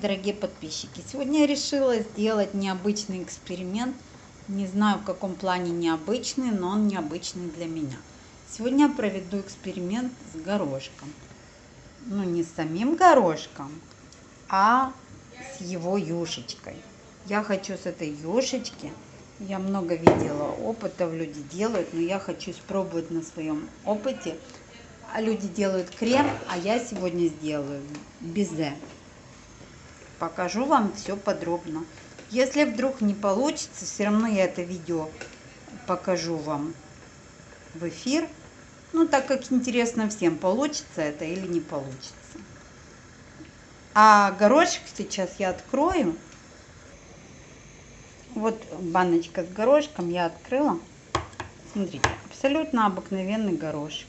дорогие подписчики! Сегодня я решила сделать необычный эксперимент. Не знаю, в каком плане необычный, но он необычный для меня. Сегодня я проведу эксперимент с горошком. Ну, не с самим горошком, а с его юшечкой. Я хочу с этой юшечки, я много видела опытов, люди делают, но я хочу испробовать на своем опыте. А люди делают крем, а я сегодня сделаю безе покажу вам все подробно. Если вдруг не получится, все равно я это видео покажу вам в эфир. Ну, так как интересно всем, получится это или не получится. А горошек сейчас я открою. Вот баночка с горошком я открыла. Смотрите, абсолютно обыкновенный горошек.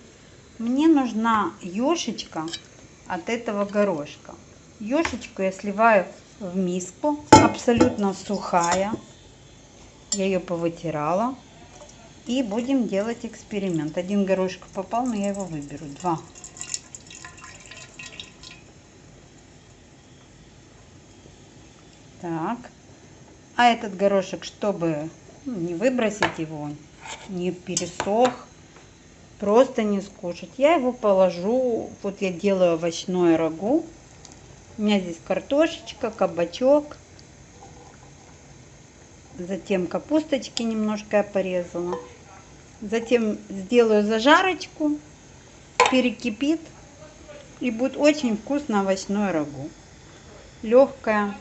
Мне нужна ёшечка от этого горошка. Ёшечку я сливаю в миску, абсолютно сухая. Я ее повытирала. И будем делать эксперимент. Один горошек попал, но я его выберу. Два. Так. А этот горошек, чтобы ну, не выбросить его, не пересох, просто не скушать, я его положу, вот я делаю овощное рагу. У меня здесь картошечка, кабачок. Затем капусточки немножко я порезала. Затем сделаю зажарочку, перекипит. И будет очень вкусно овощное рагу. Легкое,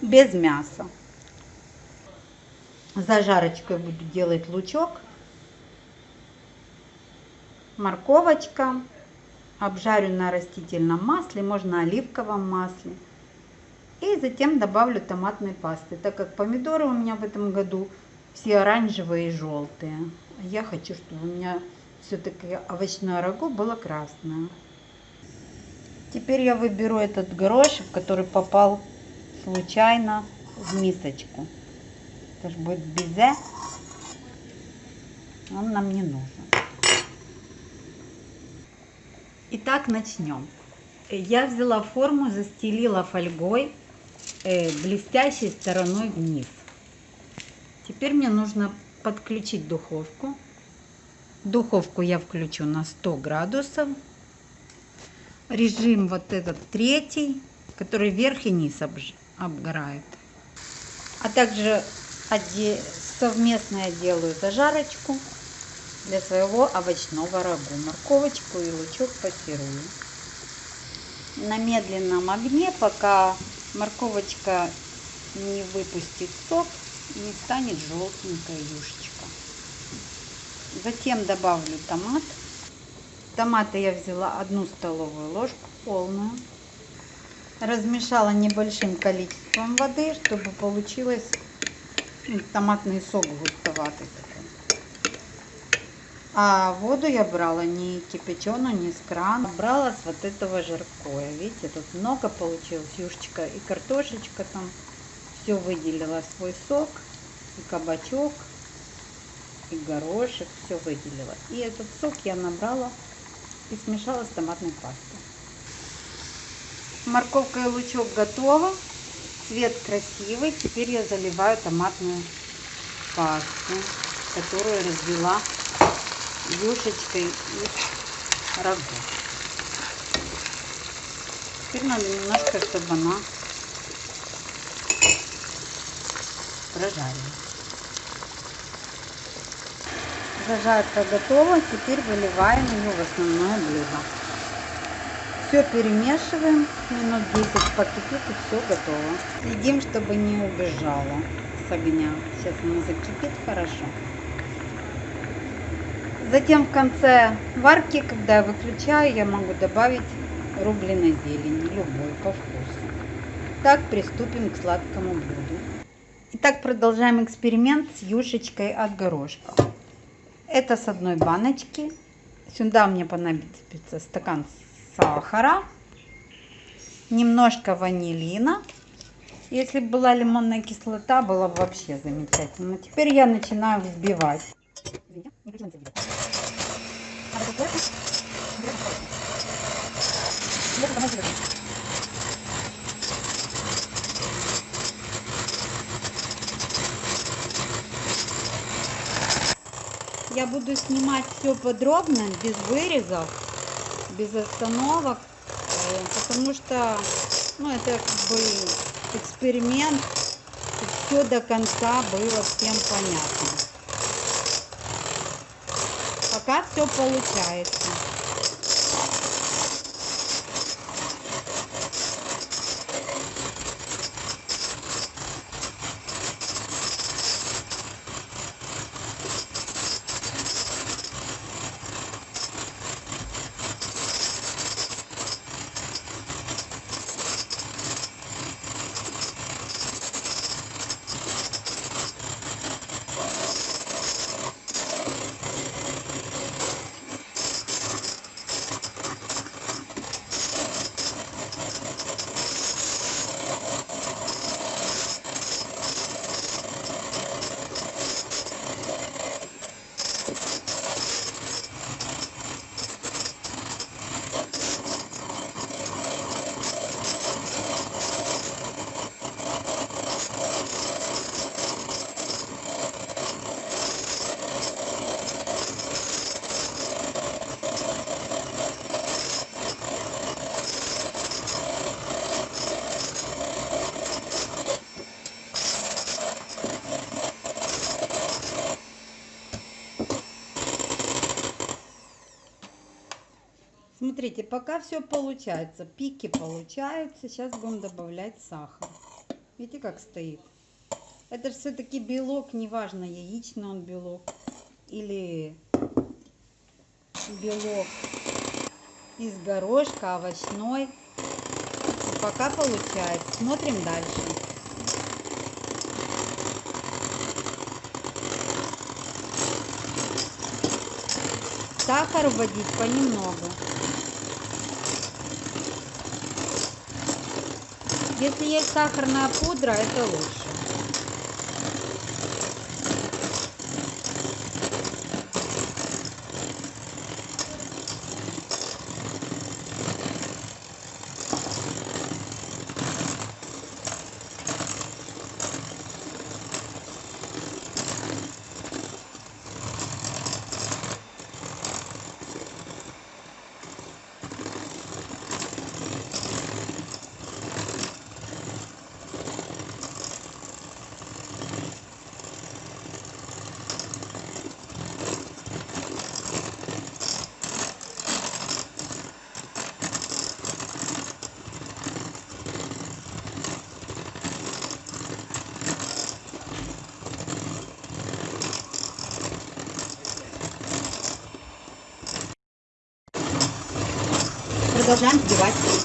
без мяса. Зажарочкой буду делать лучок, морковочка, обжарю на растительном масле, можно оливковом масле. И затем добавлю томатной пасты, так как помидоры у меня в этом году все оранжевые и желтые. Я хочу, чтобы у меня все-таки овощное рагу было красное. Теперь я выберу этот горошек, который попал случайно в мисочку. Это же будет безе. Он нам не нужен. Итак, начнем. Я взяла форму, застелила фольгой э, блестящей стороной вниз. Теперь мне нужно подключить духовку. Духовку я включу на 100 градусов. Режим вот этот третий, который верх и низ обгорает. А также совместно я делаю зажарочку для своего овощного рагу. Морковочку и лучок пассирую. На медленном огне, пока морковочка не выпустит сок, не станет желтенькая юшечка. Затем добавлю томат. Томаты я взяла одну столовую ложку полную. Размешала небольшим количеством воды, чтобы получилось томатный сок густоватый. А воду я брала не кипяченую, не с крана. Брала с вот этого жаркое. Видите, тут много получилось. Юшечка и картошечка там. Все выделила свой сок. И кабачок, и горошек. Все выделила. И этот сок я набрала и смешала с томатной пастой. Морковка и лучок готово. Цвет красивый. Теперь я заливаю томатную пасту, которую развела юшечкой и рагу. Теперь надо немножко, чтобы она прожарилась. Зажарка готова. Теперь выливаем ее в основное блюдо. Все перемешиваем. Минут 10 покипит и все готово. Следим, чтобы не убежало с огня. Сейчас оно закипит хорошо. Затем в конце варки, когда я выключаю, я могу добавить рубленой зелени, любой по вкусу. Так приступим к сладкому блюду. Итак, продолжаем эксперимент с юшечкой от горошка. Это с одной баночки. Сюда мне понадобится стакан сахара, немножко ванилина. Если бы была лимонная кислота, было бы вообще замечательно. Теперь я начинаю взбивать. Я буду снимать все подробно, без вырезов, без остановок, э, потому что ну, это как бы эксперимент, все до конца было всем понятно. Пока все получается. Смотрите, пока все получается, пики получаются. Сейчас будем добавлять сахар. Видите, как стоит? Это же все-таки белок, неважно, яичный он белок или белок из горошка, овощной. Пока получается. Смотрим дальше. Сахар вводить понемногу. Если есть сахарная пудра, это лучше. Продолжаем взбивать.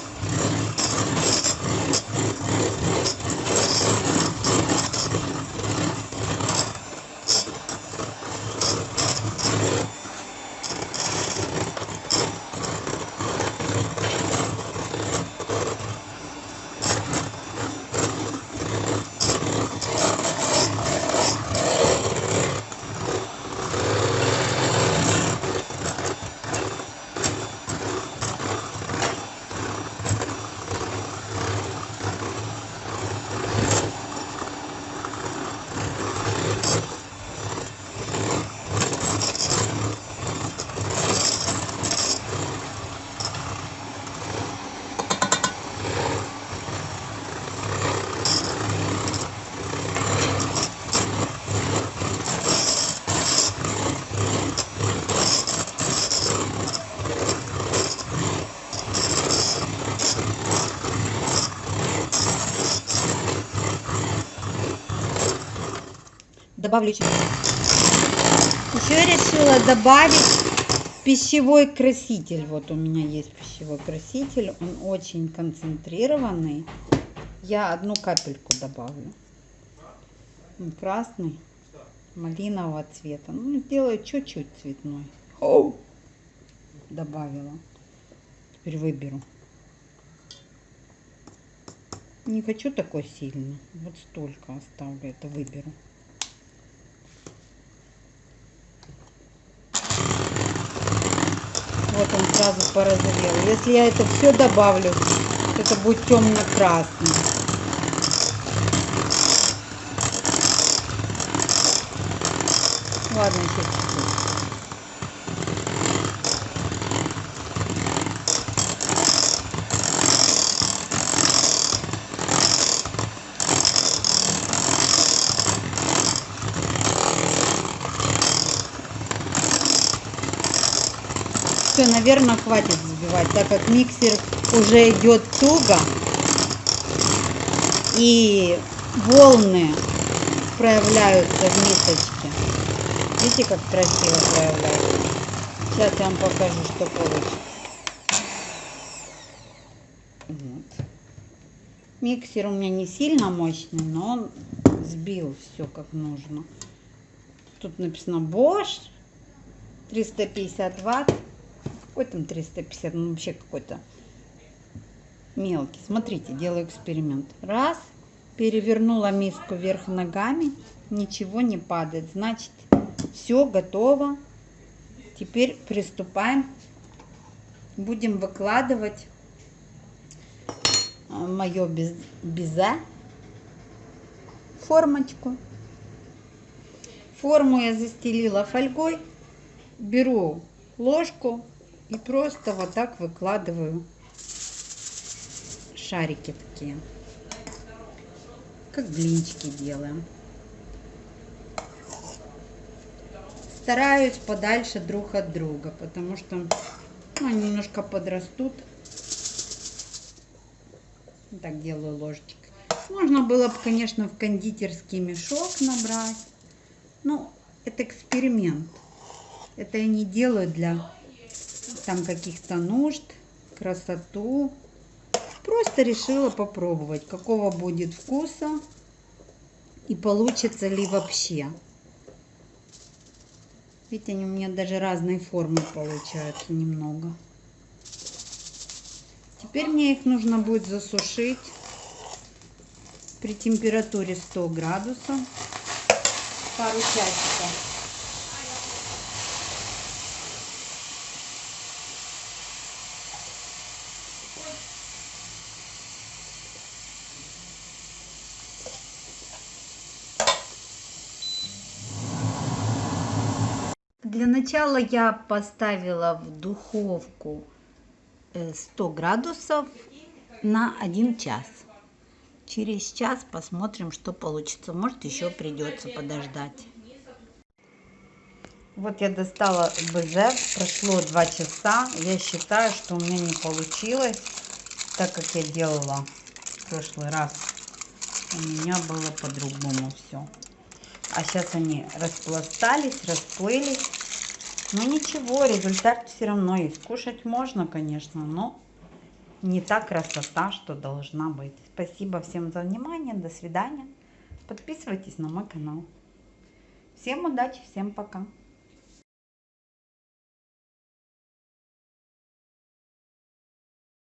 Добавлю еще. Решила добавить пищевой краситель. Вот у меня есть пищевой краситель. Он очень концентрированный. Я одну капельку добавлю. Он красный, малинового цвета. Ну, сделаю чуть-чуть цветной. Оу! Добавила. Теперь выберу. Не хочу такой сильный. Вот столько оставлю. Это выберу. Он сразу порозовел. Если я это все добавлю, это будет темно-красный. Ладно, еще. Наверное, хватит взбивать, так как миксер уже идет туго. И волны проявляются в мисочке. Видите, как красиво проявляется? Сейчас я вам покажу, что получится. Вот. Миксер у меня не сильно мощный, но он сбил все как нужно. Тут написано Bosch 350 ватт. Какой там 350? Ну, вообще какой-то мелкий. Смотрите, делаю эксперимент. Раз, перевернула миску вверх ногами, ничего не падает. Значит, все готово. Теперь приступаем. Будем выкладывать а, мое безе формочку. Форму я застелила фольгой. Беру ложку и просто вот так выкладываю шарики такие. Как блинчики делаем. Стараюсь подальше друг от друга, потому что ну, они немножко подрастут. Так делаю ложечкой. Можно было бы, конечно, в кондитерский мешок набрать. Ну, это эксперимент. Это я не делаю для там каких-то нужд, красоту. Просто решила попробовать, какого будет вкуса и получится ли вообще. Видите, они у меня даже разной формы получаются немного. Теперь мне их нужно будет засушить при температуре 100 градусов пару часиков. Для начала я поставила в духовку 100 э, градусов на 1 час. Через час посмотрим, что получится. Может, еще придется подождать. Вот я достала БЗ, прошло 2 часа. Я считаю, что у меня не получилось, так как я делала в прошлый раз. У меня было по-другому все. А сейчас они распластались, расплылись. Но ничего, результат все равно есть. Кушать можно, конечно, но не та красота, что должна быть. Спасибо всем за внимание. До свидания. Подписывайтесь на мой канал. Всем удачи, всем пока.